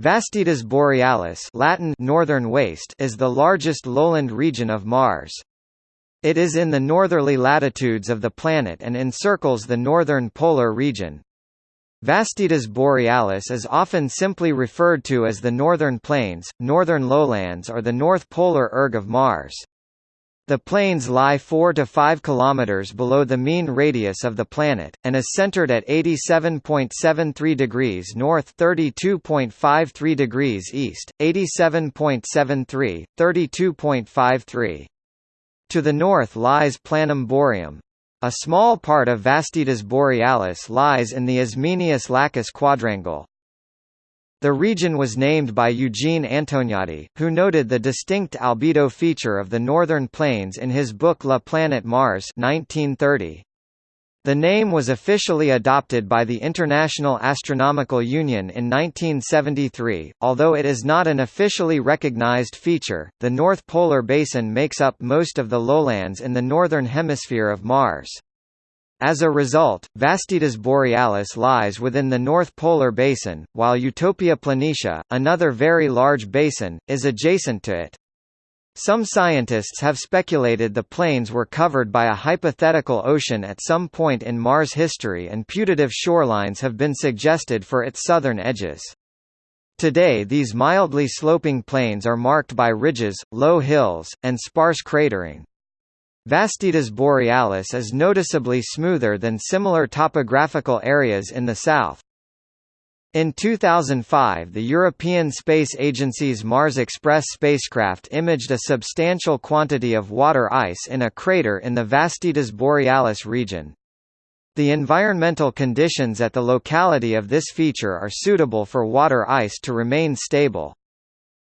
Vastitas Borealis Latin northern waste is the largest lowland region of Mars. It is in the northerly latitudes of the planet and encircles the northern polar region. Vastitas Borealis is often simply referred to as the Northern Plains, Northern Lowlands or the North Polar erg of Mars. The plains lie 4 to 5 kilometers below the mean radius of the planet, and is centered at 87.73 degrees north 32.53 degrees east, 87.73, 32.53. To the north lies Planum Boreum. A small part of Vastitas Borealis lies in the Ismenius-Lacus quadrangle. The region was named by Eugene Antoniadi, who noted the distinct albedo feature of the northern plains in his book La Planète Mars 1930. The name was officially adopted by the International Astronomical Union in 1973, although it is not an officially recognized feature. The North Polar Basin makes up most of the lowlands in the northern hemisphere of Mars. As a result, Vastitas Borealis lies within the North Polar Basin, while Utopia Planitia, another very large basin, is adjacent to it. Some scientists have speculated the plains were covered by a hypothetical ocean at some point in Mars history and putative shorelines have been suggested for its southern edges. Today these mildly sloping plains are marked by ridges, low hills, and sparse cratering. Vastitas borealis is noticeably smoother than similar topographical areas in the south. In 2005 the European Space Agency's Mars Express spacecraft imaged a substantial quantity of water ice in a crater in the Vastitas borealis region. The environmental conditions at the locality of this feature are suitable for water ice to remain stable.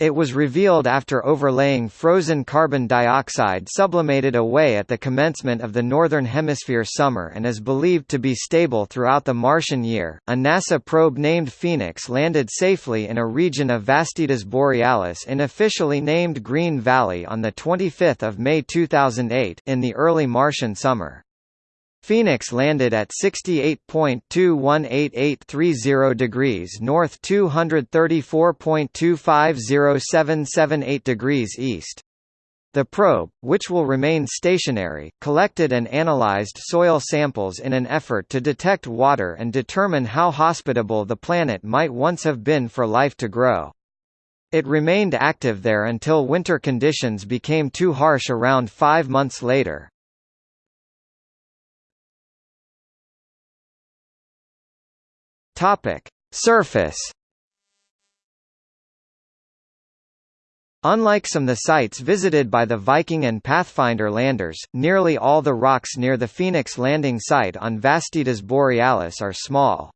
It was revealed after overlaying frozen carbon dioxide sublimated away at the commencement of the Northern Hemisphere summer and is believed to be stable throughout the Martian year. A NASA probe named Phoenix landed safely in a region of Vastitas Borealis unofficially named Green Valley on 25 May 2008 in the early Martian summer. Phoenix landed at 68.218830 degrees north 234.250778 degrees east. The probe, which will remain stationary, collected and analyzed soil samples in an effort to detect water and determine how hospitable the planet might once have been for life to grow. It remained active there until winter conditions became too harsh around five months later. Topic: Surface. Unlike some of the sites visited by the Viking and Pathfinder landers, nearly all the rocks near the Phoenix landing site on Vastitas Borealis are small.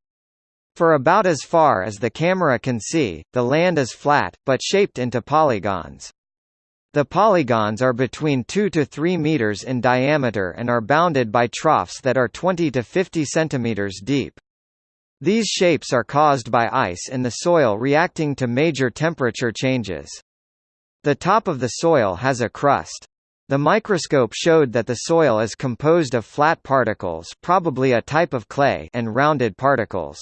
For about as far as the camera can see, the land is flat, but shaped into polygons. The polygons are between 2 to 3 meters in diameter and are bounded by troughs that are 20 to 50 centimeters deep. These shapes are caused by ice in the soil reacting to major temperature changes. The top of the soil has a crust. The microscope showed that the soil is composed of flat particles probably a type of clay and rounded particles.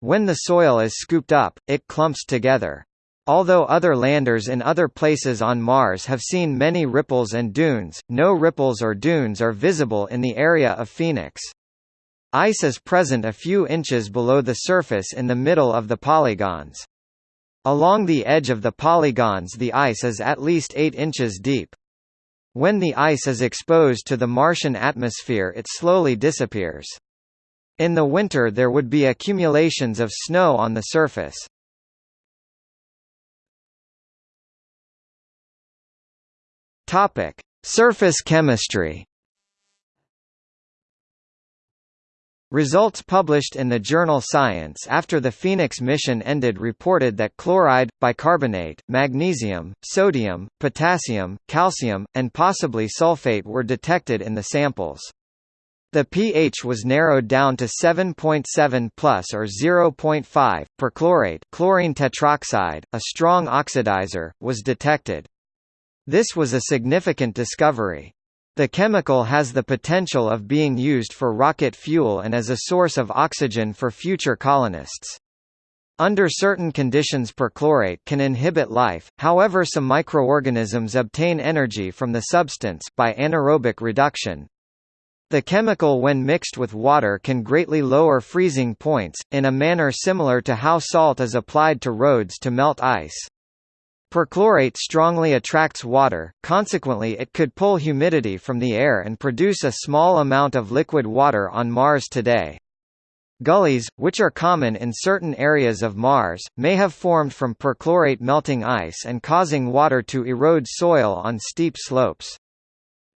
When the soil is scooped up, it clumps together. Although other landers in other places on Mars have seen many ripples and dunes, no ripples or dunes are visible in the area of Phoenix. Ice is present a few inches below the surface in the middle of the polygons. Along the edge of the polygons the ice is at least 8 inches deep. When the ice is exposed to the Martian atmosphere it slowly disappears. In the winter there would be accumulations of snow on the surface. Surface chemistry. Results published in the journal Science after the Phoenix mission ended reported that chloride, bicarbonate, magnesium, sodium, potassium, calcium, and possibly sulfate were detected in the samples. The pH was narrowed down to 7.7 plus or 0.5. Perchlorate chlorine tetroxide, a strong oxidizer, was detected. This was a significant discovery. The chemical has the potential of being used for rocket fuel and as a source of oxygen for future colonists. Under certain conditions perchlorate can inhibit life, however some microorganisms obtain energy from the substance by anaerobic reduction. The chemical when mixed with water can greatly lower freezing points, in a manner similar to how salt is applied to roads to melt ice. Perchlorate strongly attracts water, consequently it could pull humidity from the air and produce a small amount of liquid water on Mars today. Gullies, which are common in certain areas of Mars, may have formed from perchlorate melting ice and causing water to erode soil on steep slopes.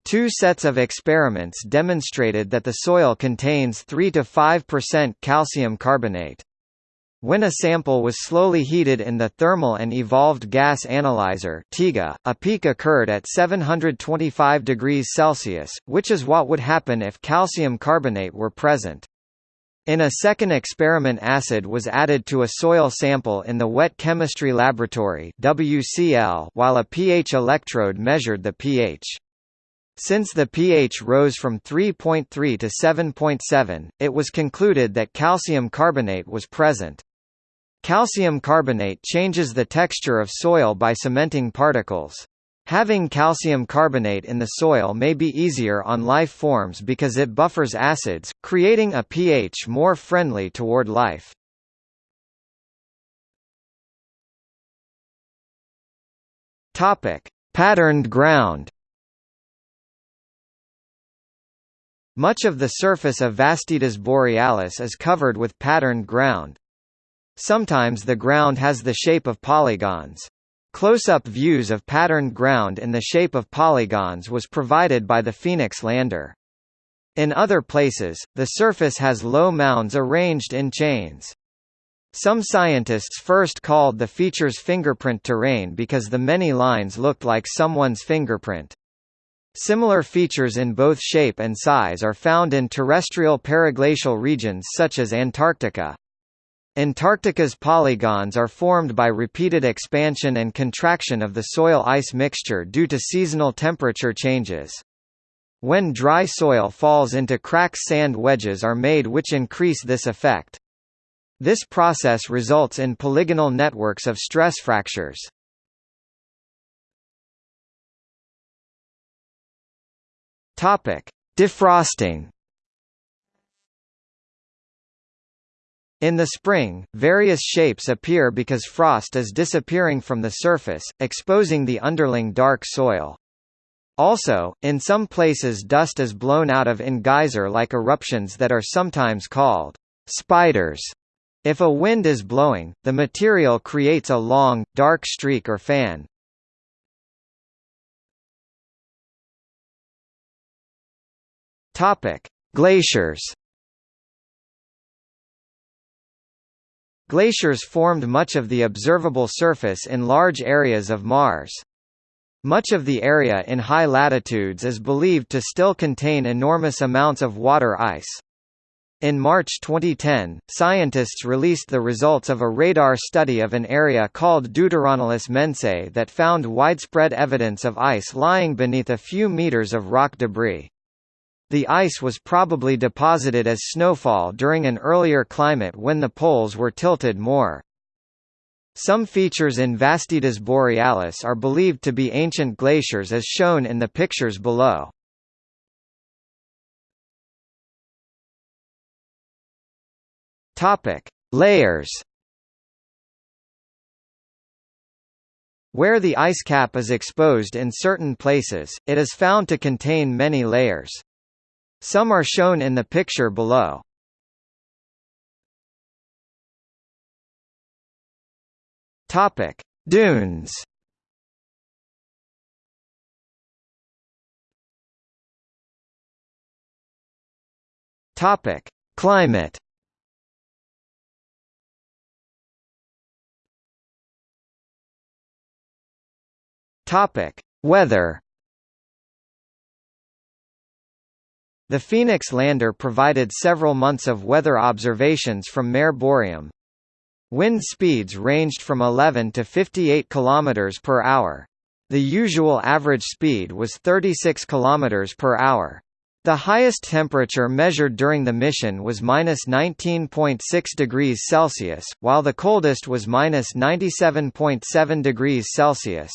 Two sets of experiments demonstrated that the soil contains 3 to 5% calcium carbonate. When a sample was slowly heated in the Thermal and Evolved Gas Analyzer (TEGA), a peak occurred at 725 degrees Celsius, which is what would happen if calcium carbonate were present. In a second experiment acid was added to a soil sample in the Wet Chemistry Laboratory WCL while a pH electrode measured the pH. Since the pH rose from 3.3 to 7.7, it was concluded that calcium carbonate was present. Calcium carbonate changes the texture of soil by cementing particles. Having calcium carbonate in the soil may be easier on life forms because it buffers acids, creating a pH more friendly toward life. Patterned ground. Much of the surface of Vastitas borealis is covered with patterned ground. Sometimes the ground has the shape of polygons. Close-up views of patterned ground in the shape of polygons was provided by the Phoenix lander. In other places, the surface has low mounds arranged in chains. Some scientists first called the features fingerprint terrain because the many lines looked like someone's fingerprint. Similar features in both shape and size are found in terrestrial periglacial regions such as Antarctica. Antarctica's polygons are formed by repeated expansion and contraction of the soil-ice mixture due to seasonal temperature changes. When dry soil falls into cracks sand wedges are made which increase this effect. This process results in polygonal networks of stress fractures. Topic: Defrosting In the spring, various shapes appear because frost is disappearing from the surface, exposing the underling dark soil. Also, in some places dust is blown out of in geyser-like eruptions that are sometimes called spiders. If a wind is blowing, the material creates a long, dark streak or fan. Topic: Glaciers Glaciers formed much of the observable surface in large areas of Mars. Much of the area in high latitudes is believed to still contain enormous amounts of water ice. In March 2010, scientists released the results of a radar study of an area called Deuteronilus mensae that found widespread evidence of ice lying beneath a few meters of rock debris. The ice was probably deposited as snowfall during an earlier climate when the poles were tilted more. Some features in Vastitas borealis are believed to be ancient glaciers as shown in the pictures below. Topic: Layers. Where the ice cap is exposed in certain places, it is found to contain many layers. Some are shown in the picture below. Topic: Dunes. Topic: Climate. Topic: Weather. The Phoenix lander provided several months of weather observations from Mare Boreum. Wind speeds ranged from 11 to 58 km per hour. The usual average speed was 36 km per hour. The highest temperature measured during the mission was minus 19.6 degrees Celsius, while the coldest was minus 97.7 degrees Celsius.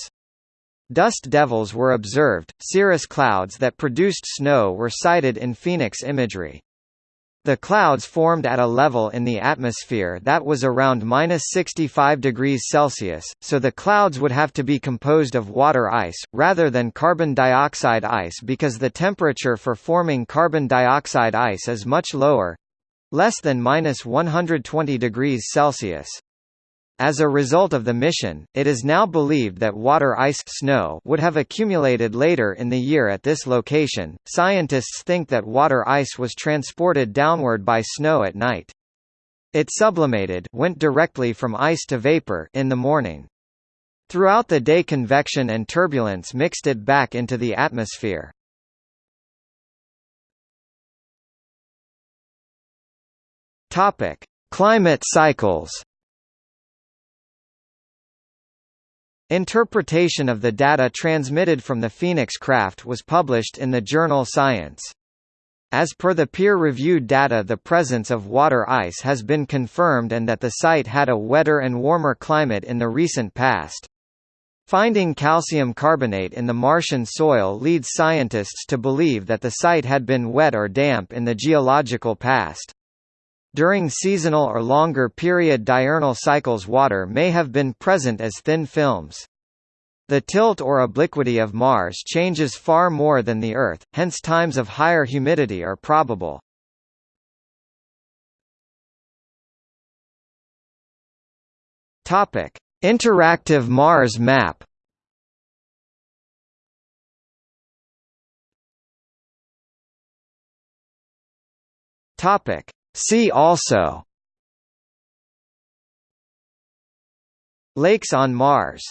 Dust devils were observed, cirrus clouds that produced snow were sighted in Phoenix imagery. The clouds formed at a level in the atmosphere that was around minus 65 degrees Celsius, so the clouds would have to be composed of water ice, rather than carbon dioxide ice because the temperature for forming carbon dioxide ice is much lower—less than minus 120 degrees Celsius. As a result of the mission, it is now believed that water ice snow would have accumulated later in the year at this location. Scientists think that water ice was transported downward by snow at night. It sublimated went directly from ice to vapor in the morning. Throughout the day convection and turbulence mixed it back into the atmosphere. Topic: Climate cycles. Interpretation of the data transmitted from the Phoenix craft was published in the journal Science. As per the peer-reviewed data the presence of water ice has been confirmed and that the site had a wetter and warmer climate in the recent past. Finding calcium carbonate in the Martian soil leads scientists to believe that the site had been wet or damp in the geological past. During seasonal or longer period diurnal cycles water may have been present as thin films. The tilt or obliquity of Mars changes far more than the Earth, hence times of higher humidity are probable. Interactive Mars map. Topic: See also. Lakes on Mars